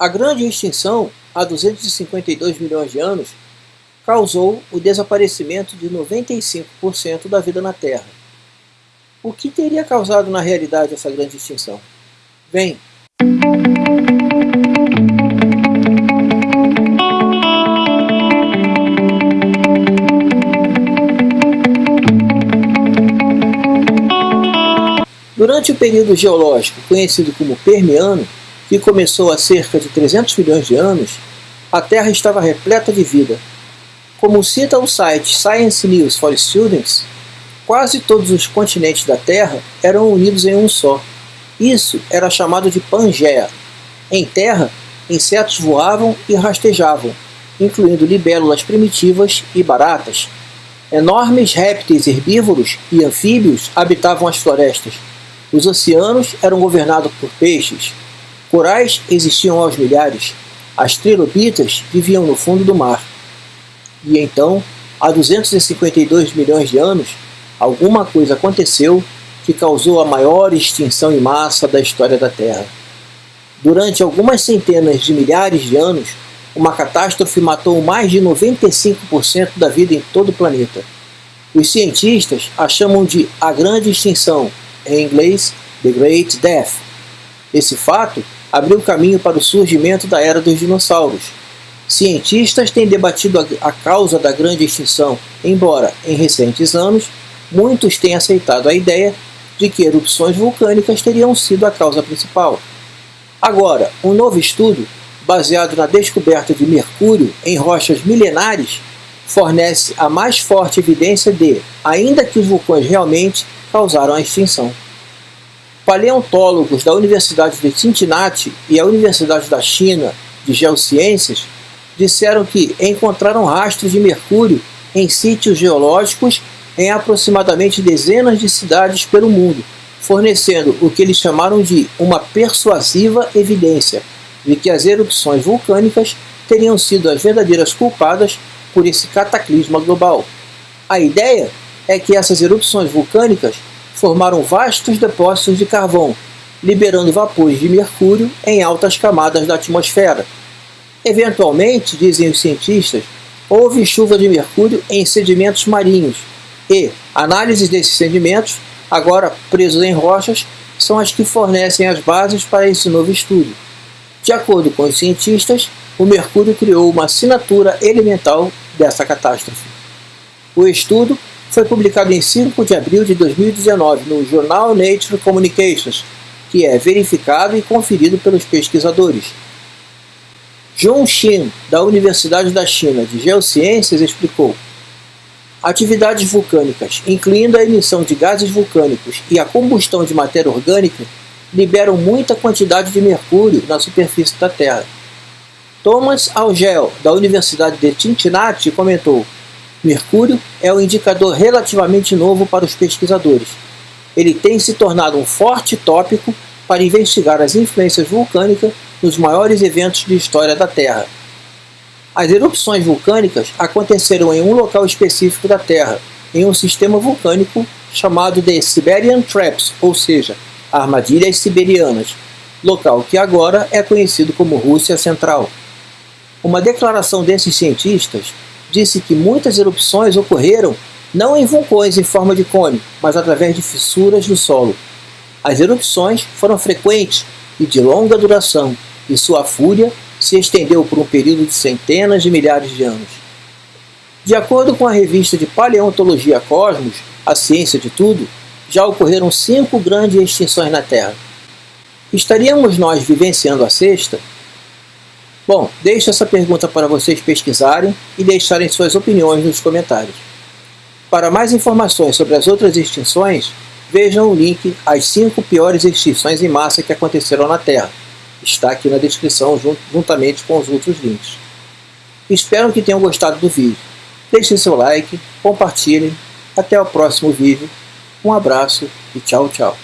A grande extinção, há 252 milhões de anos, causou o desaparecimento de 95% da vida na Terra. O que teria causado na realidade essa grande extinção? Bem, Durante o período geológico conhecido como Permiano, que começou há cerca de 300 milhões de anos, a Terra estava repleta de vida. Como cita o site Science News for Students, quase todos os continentes da Terra eram unidos em um só. Isso era chamado de Pangeia. Em terra, insetos voavam e rastejavam, incluindo libélulas primitivas e baratas. Enormes répteis herbívoros e anfíbios habitavam as florestas. Os oceanos eram governados por peixes, Corais existiam aos milhares. As trilobitas viviam no fundo do mar. E então, há 252 milhões de anos, alguma coisa aconteceu que causou a maior extinção em massa da história da Terra. Durante algumas centenas de milhares de anos, uma catástrofe matou mais de 95% da vida em todo o planeta. Os cientistas a chamam de a Grande Extinção, em inglês, The Great Death. Esse fato abriu caminho para o surgimento da era dos dinossauros. Cientistas têm debatido a causa da grande extinção, embora, em recentes anos, muitos tenham aceitado a ideia de que erupções vulcânicas teriam sido a causa principal. Agora, um novo estudo, baseado na descoberta de mercúrio em rochas milenares, fornece a mais forte evidência de, ainda que os vulcões realmente causaram a extinção. Paleontólogos da Universidade de Cincinnati e a Universidade da China de Geociências disseram que encontraram rastros de mercúrio em sítios geológicos em aproximadamente dezenas de cidades pelo mundo, fornecendo o que eles chamaram de uma persuasiva evidência de que as erupções vulcânicas teriam sido as verdadeiras culpadas por esse cataclisma global. A ideia é que essas erupções vulcânicas formaram vastos depósitos de carvão, liberando vapores de mercúrio em altas camadas da atmosfera. Eventualmente, dizem os cientistas, houve chuva de mercúrio em sedimentos marinhos e análises desses sedimentos, agora presos em rochas, são as que fornecem as bases para esse novo estudo. De acordo com os cientistas, o mercúrio criou uma assinatura elemental dessa catástrofe. O estudo foi publicado em 5 de abril de 2019 no jornal Nature Communications, que é verificado e conferido pelos pesquisadores. Zhong Xin, da Universidade da China de Geociências, explicou Atividades vulcânicas, incluindo a emissão de gases vulcânicos e a combustão de matéria orgânica, liberam muita quantidade de mercúrio na superfície da Terra. Thomas Algel, da Universidade de Cincinnati, comentou Mercúrio é um indicador relativamente novo para os pesquisadores. Ele tem se tornado um forte tópico para investigar as influências vulcânicas nos maiores eventos de história da Terra. As erupções vulcânicas aconteceram em um local específico da Terra, em um sistema vulcânico chamado de Siberian Traps, ou seja, armadilhas siberianas, local que agora é conhecido como Rússia Central. Uma declaração desses cientistas disse que muitas erupções ocorreram não em vulcões em forma de cone, mas através de fissuras no solo. As erupções foram frequentes e de longa duração, e sua fúria se estendeu por um período de centenas de milhares de anos. De acordo com a revista de Paleontologia Cosmos, A Ciência de Tudo, já ocorreram cinco grandes extinções na Terra. Estaríamos nós vivenciando a sexta? Bom, deixo essa pergunta para vocês pesquisarem e deixarem suas opiniões nos comentários. Para mais informações sobre as outras extinções, vejam o link às 5 piores extinções em massa que aconteceram na Terra. Está aqui na descrição juntamente com os outros links. Espero que tenham gostado do vídeo. Deixem seu like, compartilhem. Até o próximo vídeo. Um abraço e tchau, tchau.